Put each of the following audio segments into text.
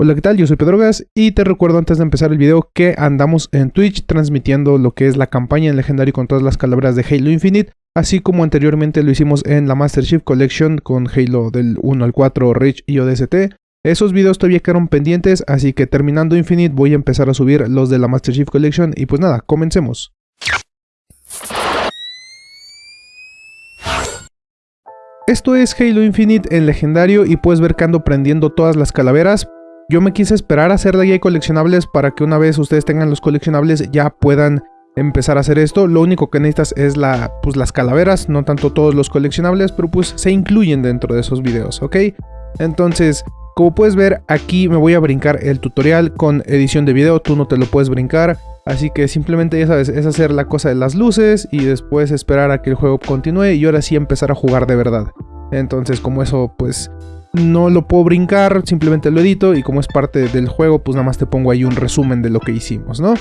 Hola, ¿qué tal? Yo soy Pedro Gas y te recuerdo antes de empezar el video que andamos en Twitch transmitiendo lo que es la campaña en legendario con todas las calaveras de Halo Infinite, así como anteriormente lo hicimos en la Master Chief Collection con Halo del 1 al 4, Rich y ODST. Esos videos todavía quedaron pendientes, así que terminando Infinite voy a empezar a subir los de la Master Chief Collection y pues nada, comencemos. Esto es Halo Infinite en legendario y puedes ver que ando prendiendo todas las calaveras, yo me quise esperar a hacer la guía de coleccionables para que una vez ustedes tengan los coleccionables ya puedan empezar a hacer esto. Lo único que necesitas es la, pues, las calaveras, no tanto todos los coleccionables, pero pues se incluyen dentro de esos videos, ¿ok? Entonces, como puedes ver, aquí me voy a brincar el tutorial con edición de video, tú no te lo puedes brincar. Así que simplemente ya sabes, es hacer la cosa de las luces y después esperar a que el juego continúe y ahora sí empezar a jugar de verdad. Entonces como eso pues no lo puedo brincar, simplemente lo edito y como es parte del juego, pues nada más te pongo ahí un resumen de lo que hicimos, ¿no?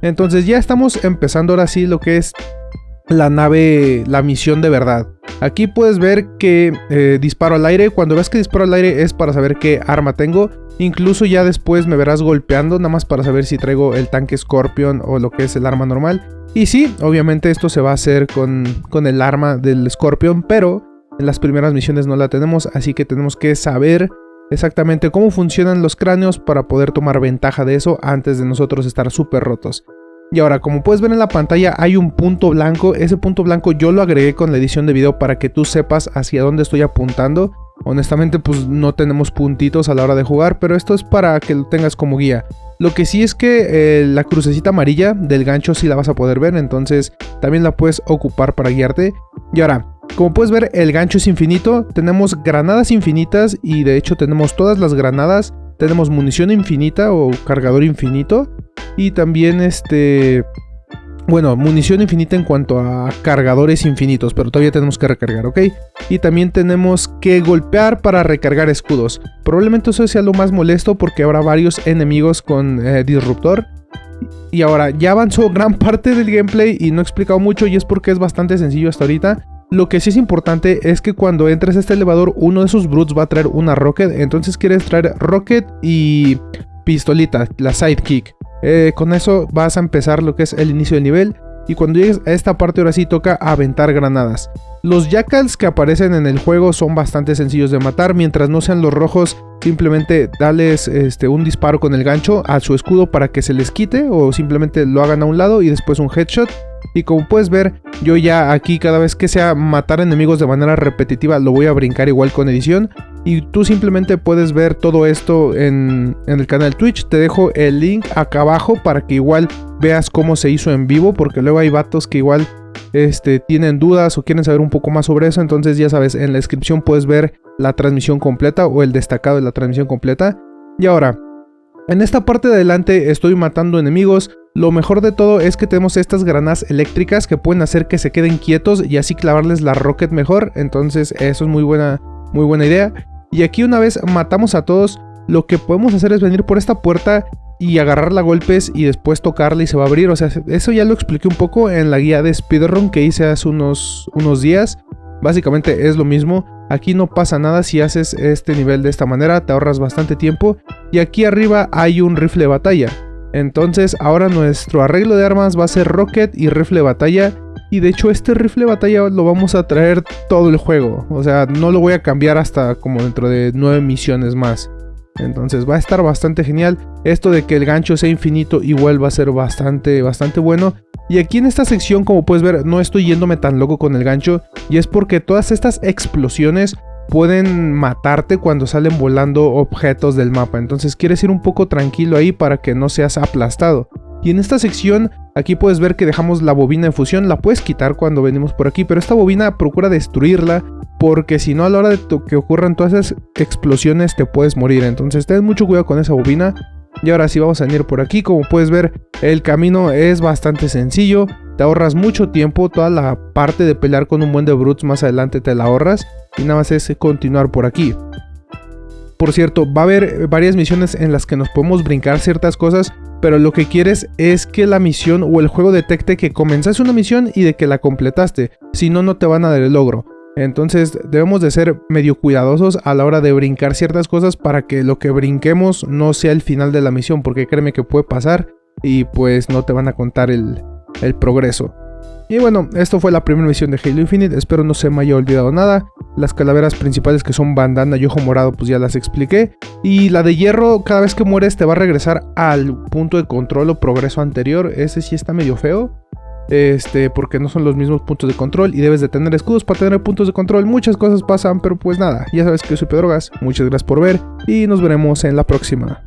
Entonces ya estamos empezando ahora sí lo que es la nave, la misión de verdad. Aquí puedes ver que eh, disparo al aire, cuando ves que disparo al aire es para saber qué arma tengo. Incluso ya después me verás golpeando, nada más para saber si traigo el tanque Scorpion o lo que es el arma normal. Y sí, obviamente esto se va a hacer con, con el arma del Scorpion, pero en las primeras misiones no la tenemos, así que tenemos que saber exactamente cómo funcionan los cráneos para poder tomar ventaja de eso antes de nosotros estar súper rotos. Y ahora, como puedes ver en la pantalla, hay un punto blanco. Ese punto blanco yo lo agregué con la edición de video para que tú sepas hacia dónde estoy apuntando. Honestamente, pues no tenemos puntitos a la hora de jugar, pero esto es para que lo tengas como guía. Lo que sí es que eh, la crucecita amarilla del gancho sí la vas a poder ver, entonces también la puedes ocupar para guiarte. Y ahora, como puedes ver, el gancho es infinito, tenemos granadas infinitas y de hecho tenemos todas las granadas, tenemos munición infinita o cargador infinito y también este... Bueno, munición infinita en cuanto a cargadores infinitos, pero todavía tenemos que recargar, ¿ok? Y también tenemos que golpear para recargar escudos. Probablemente eso sea lo más molesto porque habrá varios enemigos con eh, disruptor. Y ahora, ya avanzó gran parte del gameplay y no he explicado mucho y es porque es bastante sencillo hasta ahorita. Lo que sí es importante es que cuando entres a este elevador, uno de esos brutes va a traer una rocket. Entonces quieres traer rocket y pistolita, la sidekick. Eh, con eso vas a empezar lo que es el inicio del nivel. Y cuando llegues a esta parte ahora sí toca aventar granadas. Los jackals que aparecen en el juego son bastante sencillos de matar. Mientras no sean los rojos, simplemente dales este, un disparo con el gancho a su escudo para que se les quite. O simplemente lo hagan a un lado y después un headshot. Y como puedes ver, yo ya aquí cada vez que sea matar enemigos de manera repetitiva lo voy a brincar igual con edición. Y tú simplemente puedes ver todo esto en, el canal Twitch. Te dejo el link acá abajo para que igual veas cómo se hizo en vivo. Porque luego hay vatos que igual este, tienen dudas o quieren saber un poco más sobre eso. Entonces ya sabes, en la descripción puedes ver la transmisión completa o el destacado de la transmisión completa. Y ahora, en esta parte de adelante estoy matando enemigos, lo mejor de todo es que tenemos estas granadas eléctricas que pueden hacer que se queden quietos y así clavarles la rocket mejor, entonces eso es muy buena, muy buena idea. Y aquí una vez matamos a todos, lo que podemos hacer es venir por esta puerta y agarrarla a golpes y después tocarla y se va a abrir, o sea, eso ya lo expliqué un poco en la guía de speedrun que hice hace unos, unos días. Básicamente es lo mismo, aquí no pasa nada si haces este nivel de esta manera, te ahorras bastante tiempo. Y aquí arriba hay un rifle de batalla. Entonces ahora nuestro arreglo de armas va a ser rocket y rifle batalla. Y de hecho este rifle batalla lo vamos a traer todo el juego. O sea, no lo voy a cambiar hasta como dentro de 9 misiones más. Entonces va a estar bastante genial. Esto de que el gancho sea infinito igual va a ser bastante, bastante bueno. Y aquí en esta sección, como puedes ver, no estoy yéndome tan loco con el gancho. Y es porque todas estas explosiones pueden matarte cuando salen volando objetos del mapa. Entonces quieres ir un poco tranquilo ahí para que no seas aplastado. Y en esta sección, aquí puedes ver que dejamos la bobina de fusión. La puedes quitar cuando venimos por aquí, pero esta bobina procura destruirla. Porque si no, a la hora de que ocurran todas esas explosiones, te puedes morir. Entonces ten mucho cuidado con esa bobina. Y ahora sí vamos a venir por aquí, como puedes ver el camino es bastante sencillo, te ahorras mucho tiempo, toda la parte de pelear con un buen de brutes más adelante te la ahorras y nada más es continuar por aquí. Por cierto, va a haber varias misiones en las que nos podemos brincar ciertas cosas, pero lo que quieres es que la misión o el juego detecte que comenzaste una misión y de que la completaste, si no, no te van a dar el logro. Entonces debemos de ser medio cuidadosos a la hora de brincar ciertas cosas para que lo que brinquemos no sea el final de la misión, porque créeme que puede pasar y pues no te van a contar el, el progreso. Y bueno, esto fue la primera misión de Halo Infinite, espero no se me haya olvidado nada. Las calaveras principales que son bandana y ojo morado pues ya las expliqué. Y la de hierro, cada vez que mueres te va a regresar al punto de control o progreso anterior, ese sí está medio feo. Este, porque no son los mismos puntos de control y debes de tener escudos para tener puntos de control. Muchas cosas pasan, pero pues nada, ya sabes que yo soy Pedrogas. Muchas gracias por ver y nos veremos en la próxima.